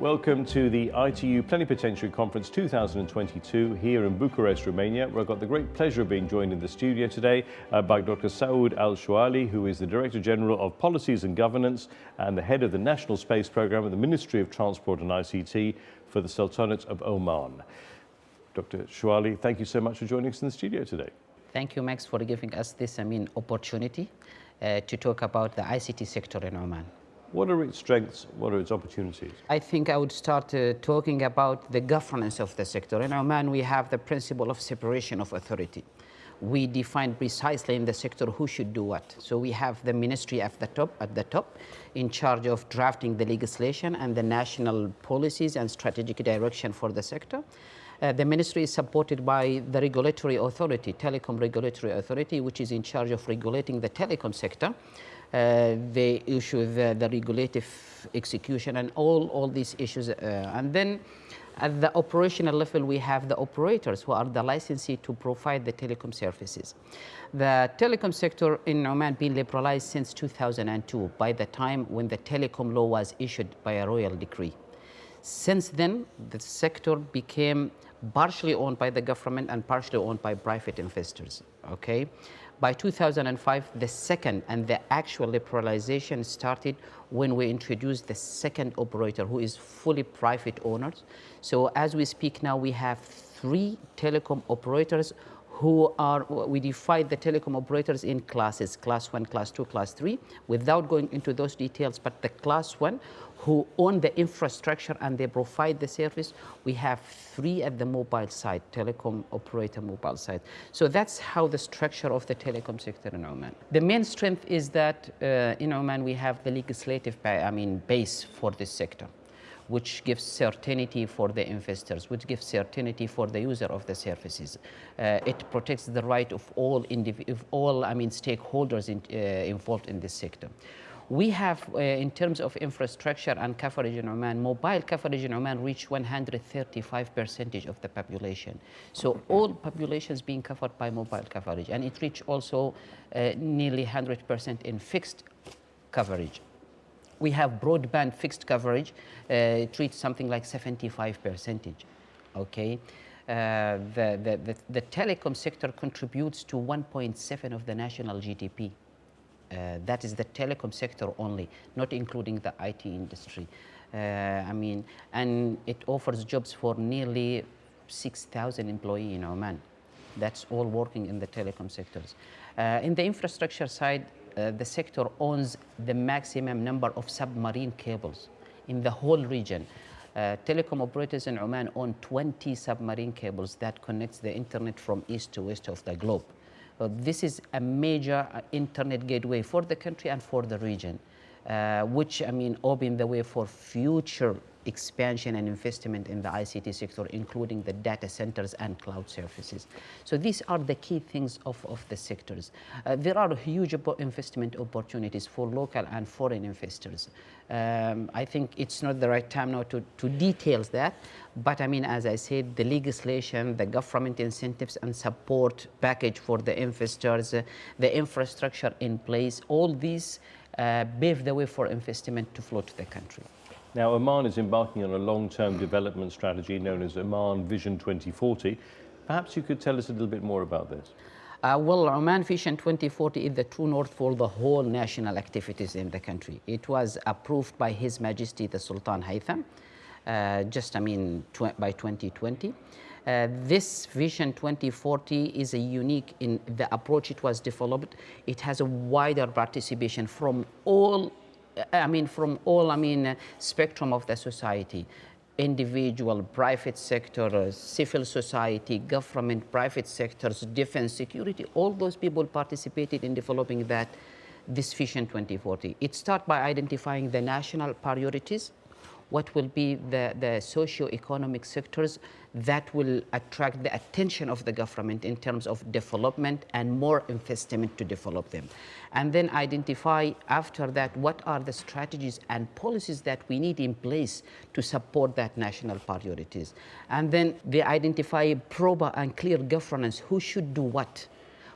Welcome to the ITU Plenipotentiary Conference 2022 here in Bucharest, Romania, where I've got the great pleasure of being joined in the studio today uh, by Dr. Saud Al-Shuali, who is the Director General of Policies and Governance and the Head of the National Space Programme at the Ministry of Transport and ICT for the Sultanate of Oman. Dr. Shuali, thank you so much for joining us in the studio today. Thank you, Max, for giving us this, I mean, opportunity uh, to talk about the ICT sector in Oman. What are its strengths? What are its opportunities? I think I would start uh, talking about the governance of the sector. In Oman, we have the principle of separation of authority. We define precisely in the sector who should do what. So we have the ministry at the top, at the top in charge of drafting the legislation and the national policies and strategic direction for the sector. Uh, the ministry is supported by the regulatory authority, telecom regulatory authority, which is in charge of regulating the telecom sector. Uh, they issue the, the regulative execution and all, all these issues. Uh, and then at the operational level, we have the operators who are the licensee to provide the telecom services. The telecom sector in Oman been liberalized since 2002 by the time when the telecom law was issued by a royal decree. Since then, the sector became partially owned by the government and partially owned by private investors, okay? By 2005, the second and the actual liberalization started when we introduced the second operator who is fully private owners. So as we speak now, we have three telecom operators who are, we divide the telecom operators in classes, class one, class two, class three, without going into those details, but the class one who own the infrastructure and they provide the service, we have three at the mobile side, telecom operator mobile side. So that's how the structure of the telecom sector in Oman. The main strength is that uh, in Oman we have the legislative, I mean, base for this sector which gives certainty for the investors, which gives certainty for the user of the services. Uh, it protects the right of all, of all I mean, stakeholders in, uh, involved in this sector. We have, uh, in terms of infrastructure and coverage in Oman, mobile coverage in Oman reached 135 percentage of the population. So all populations being covered by mobile coverage, and it reached also uh, nearly 100% in fixed coverage we have broadband fixed coverage. Uh, it reaches something like 75 percentage, okay? Uh, the, the, the, the, telecom sector contributes to 1.7 of the national GDP. Uh, that is the telecom sector only, not including the IT industry. Uh, I mean, and it offers jobs for nearly 6,000 employees in Oman. That's all working in the telecom sectors. Uh, in the infrastructure side, uh, the sector owns the maximum number of submarine cables in the whole region. Uh, telecom operators in Oman own 20 submarine cables that connects the internet from east to west of the globe. Uh, this is a major uh, internet gateway for the country and for the region, which, I mean, open the way for future expansion and investment in the ICT sector, including the data centers and cloud services. So these are the key things of, of the sectors. Uh, there are huge investment opportunities for local and foreign investors. Um, I think it's not the right time now to, to details that, but I mean, as I said, the legislation, the government incentives and support package for the investors, uh, the infrastructure in place, all these uh, pave the way for investment to flow to the country. Now, Oman is embarking on a long-term development strategy known as Oman Vision 2040. Perhaps you could tell us a little bit more about this. Uh, well, Oman Vision 2040 is the true north for the whole national activities in the country. It was approved by His Majesty the Sultan Haitham, uh, just, I mean, tw by 2020. Uh, this Vision 2040 is a unique in the approach it was developed. It has a wider participation from all I mean, from all, I mean, uh, spectrum of the society, individual, private sector, uh, civil society, government, private sectors, defense, security, all those people participated in developing that, this Vision 2040. It starts by identifying the national priorities, what will be the, the socio-economic sectors that will attract the attention of the government in terms of development and more investment to develop them. And then identify after that what are the strategies and policies that we need in place to support that national priorities. And then they identify proper and clear governance, who should do what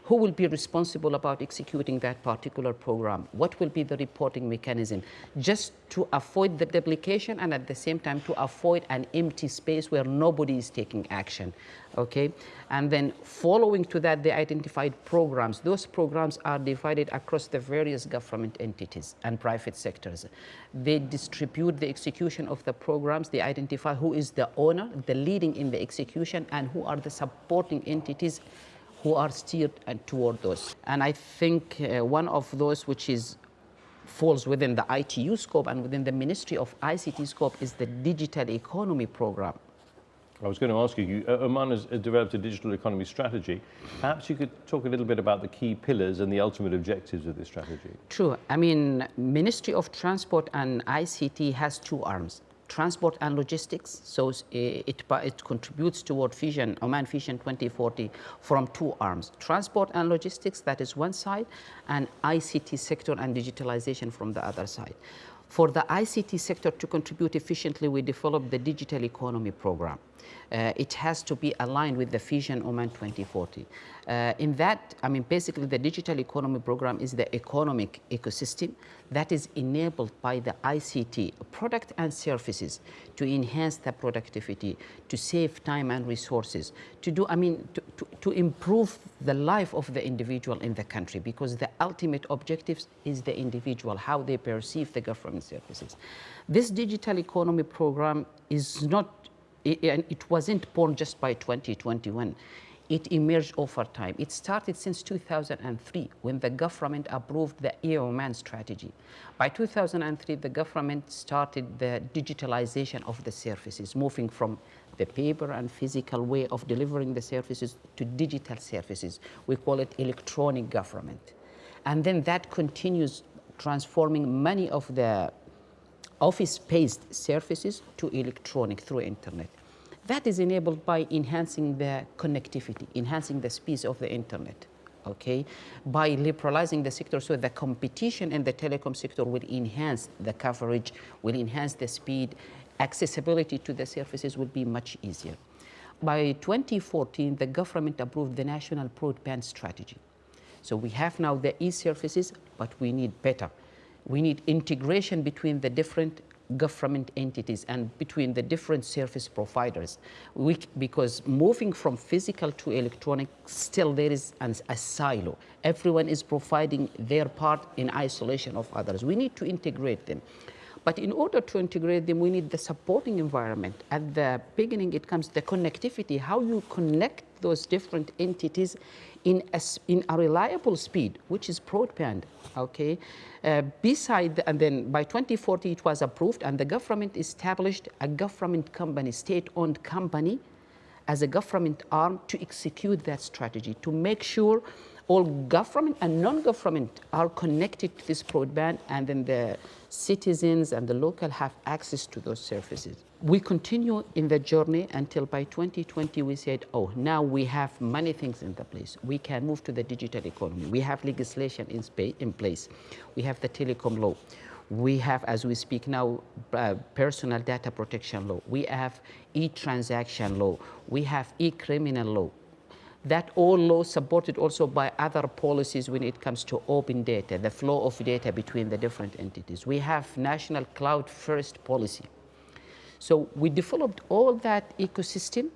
Who will be responsible about executing that particular program? What will be the reporting mechanism? Just to avoid the duplication and at the same time to avoid an empty space where nobody is taking action okay? And then following to that, they identified programs. Those programs are divided across the various government entities and private sectors. They distribute the execution of the programs. They identify who is the owner, the leading in the execution, and who are the supporting entities who are steered toward those. And I think uh, one of those which is falls within the ITU scope and within the Ministry of ICT scope is the Digital Economy Program. I was going to ask you, uh, Oman has developed a digital economy strategy. Perhaps you could talk a little bit about the key pillars and the ultimate objectives of this strategy. True. I mean, Ministry of Transport and ICT has two arms. Transport and logistics, so it, it contributes toward Vision, Oman Vision 2040 from two arms. Transport and logistics, that is one side, and ICT sector and digitalization from the other side. For the ICT sector to contribute efficiently, we developed the Digital Economy Program. Uh, it has to be aligned with the Vision Oman 2040. Uh, in that, I mean, basically the digital economy program is the economic ecosystem that is enabled by the ICT product and services to enhance the productivity, to save time and resources, to do, I mean, to, to, to improve the life of the individual in the country because the ultimate objectives is the individual, how they perceive the government services. This digital economy program is not it, and it wasn't born just by 2021. It emerged over time. It started since 2003 when the government approved the EOMAN strategy. By 2003, the government started the digitalization of the services, moving from the paper and physical way of delivering the services to digital services. We call it electronic government. And then that continues transforming many of the office-based services to electronic through internet. That is enabled by enhancing the connectivity, enhancing the speed of the internet, okay? By liberalizing the sector so the competition in the telecom sector will enhance the coverage, will enhance the speed, accessibility to the services will be much easier. By 2014, the government approved the National Broadband Strategy. So we have now the e-services, but we need better we need integration between the different government entities and between the different service providers. We, because moving from physical to electronic, still there is an, a silo. Everyone is providing their part in isolation of others. We need to integrate them. But in order to integrate them, we need the supporting environment. At the beginning, it comes the connectivity, how you connect those different entities in a, in a reliable speed, which is broadband, okay? Uh, beside, and then by 2040 it was approved and the government established a government company, state-owned company, as a government arm to execute that strategy, to make sure all government and non-government are connected to this broadband and then the citizens and the local have access to those services. We continue in the journey until by 2020 we said, oh, now we have many things in the place. We can move to the digital economy. We have legislation in, in place. We have the telecom law. We have, as we speak now, uh, personal data protection law. We have e-transaction law. We have e-criminal law that all laws supported also by other policies when it comes to open data, the flow of data between the different entities. We have national cloud first policy. So we developed all that ecosystem.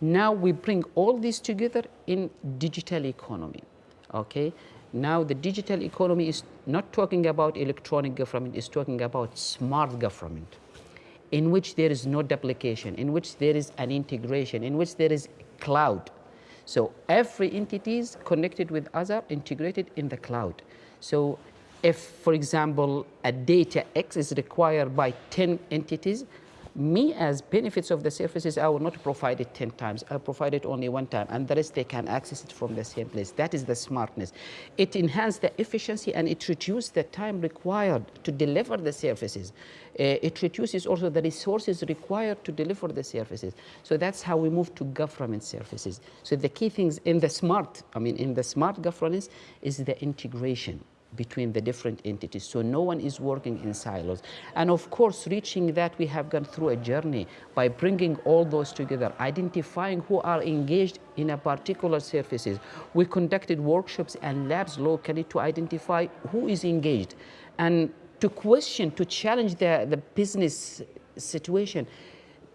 Now we bring all this together in digital economy, okay? Now the digital economy is not talking about electronic government, it's talking about smart government in which there is no duplication, in which there is an integration, in which there is cloud, so every entity is connected with other integrated in the cloud. So if, for example, a data X is required by 10 entities, me as benefits of the services, I will not provide it 10 times. I'll provide it only one time, and the rest they can access it from the same place. That is the smartness. It enhances the efficiency and it reduces the time required to deliver the services. Uh, it reduces also the resources required to deliver the services. So that's how we move to government services. So the key things in the smart, I mean, in the smart governance is the integration between the different entities. So no one is working in silos. And of course, reaching that, we have gone through a journey by bringing all those together, identifying who are engaged in a particular services. We conducted workshops and labs locally to identify who is engaged and to question, to challenge the, the business situation.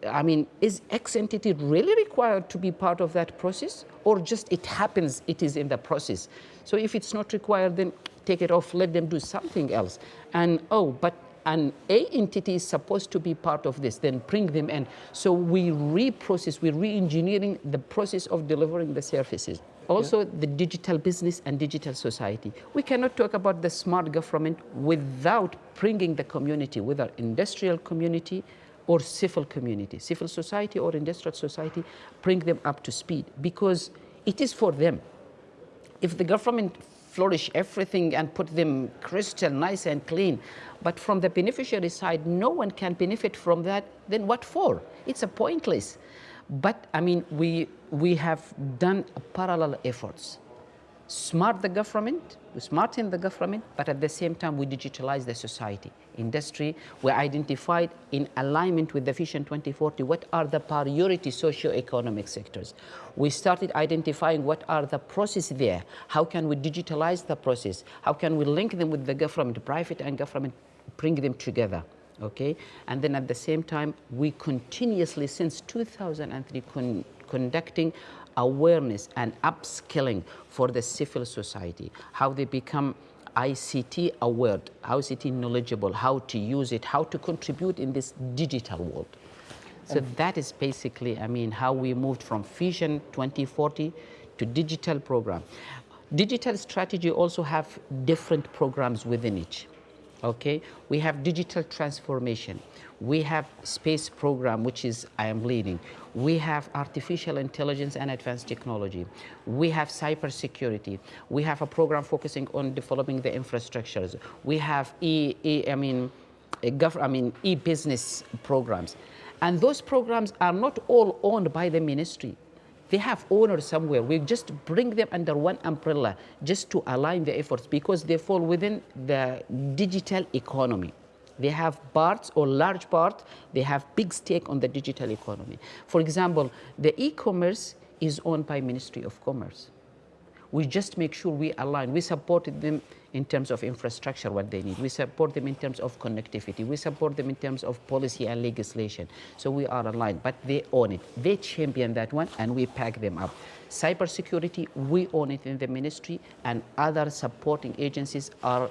I mean, is X entity really required to be part of that process or just it happens, it is in the process? So if it's not required, then take it off, let them do something else. And oh, but an A entity is supposed to be part of this, then bring them in. So we reprocess, we're re-engineering the process of delivering the services. Also, yeah. the digital business and digital society. We cannot talk about the smart government without bringing the community, whether industrial community or civil community, civil society or industrial society, bring them up to speed because it is for them. If the government flourish everything and put them crystal nice and clean. But from the beneficiary side, no one can benefit from that, then what for? It's a pointless. But I mean, we, we have done parallel efforts smart the government, we smarten the government, but at the same time we digitalize the society. Industry, we identified in alignment with the Vision 2040 what are the priority socio-economic sectors. We started identifying what are the processes there, how can we digitalize the process, how can we link them with the government, private and government, bring them together okay? And then at the same time, we continuously, since 2003, con conducting awareness and upskilling for the civil society, how they become ICT aware, how ICT knowledgeable, how to use it, how to contribute in this digital world. So and that is basically, I mean, how we moved from Vision 2040 to digital program. Digital strategy also have different programs within each okay? We have digital transformation. We have space program, which is I am leading. We have artificial intelligence and advanced technology. We have cybersecurity. We have a program focusing on developing the infrastructures. We have e, e I mean, I mean, e-business programs. And those programs are not all owned by the ministry. They have owners somewhere. We just bring them under one umbrella just to align the efforts because they fall within the digital economy. They have parts or large part, they have big stake on the digital economy. For example, the e-commerce is owned by Ministry of Commerce. We just make sure we align. We supported them in terms of infrastructure, what they need. We support them in terms of connectivity. We support them in terms of policy and legislation. So we are aligned, but they own it. They champion that one, and we pack them up. Cybersecurity, we own it in the ministry, and other supporting agencies are,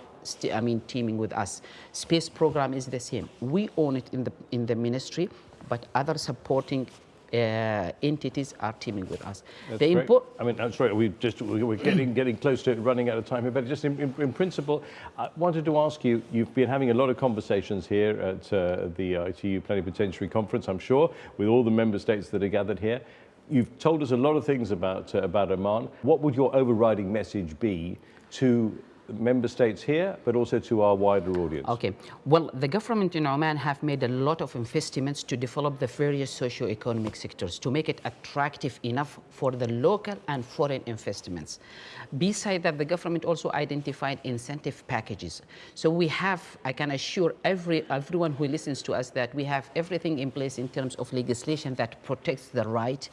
I mean, teaming with us. Space program is the same. We own it in the, in the ministry, but other supporting uh, entities are teaming with us. That's the great. I mean, I'm sorry, we just we're getting getting close to running out of time here, but just in, in, in, principle, I wanted to ask you. You've been having a lot of conversations here at uh, the ITU Plenipotentiary Conference, I'm sure, with all the member states that are gathered here. You've told us a lot of things about uh, about Oman. What would your overriding message be to member states here, but also to our wider audience? Okay. Well, the government in Oman have made a lot of investments to develop the various socio-economic sectors to make it attractive enough for the local and foreign investments. Besides that, the government also identified incentive packages. So we have, I can assure every everyone who listens to us that we have everything in place in terms of legislation that protects the right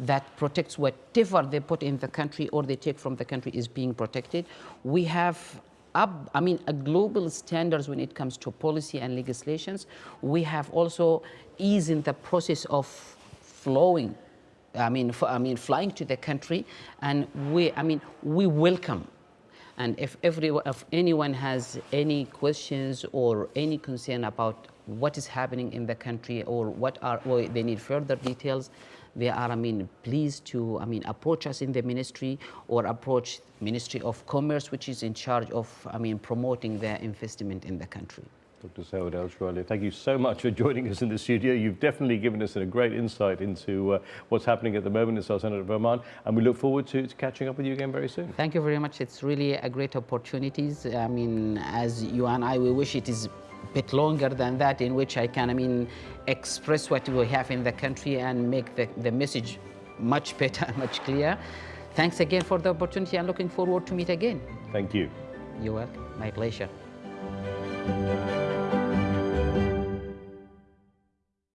that protects whatever they put in the country or they take from the country is being protected. We have up, I mean, a global standards when it comes to policy and legislations. We have also eased in the process of flowing, I mean, I mean, flying to the country, and we, I mean, we welcome. And if, every, if anyone has any questions or any concern about what is happening in the country or what are, or they need further details, they are, I mean, pleased to, I mean, approach us in the ministry or approach Ministry of Commerce, which is in charge of, I mean, promoting their investment in the country. Dr. Saud Al thank you so much for joining us in the studio. You've definitely given us a great insight into uh, what's happening at the moment in Sultanate of Oman, and we look forward to, to, catching up with you again very soon. Thank you very much. It's really a great opportunity. I mean, as you and I, we wish it is bit longer than that in which I can, I mean, express what we have in the country and make the, the message much better, much clearer. Thanks again for the opportunity and looking forward to meet again. Thank you. You're welcome. My pleasure.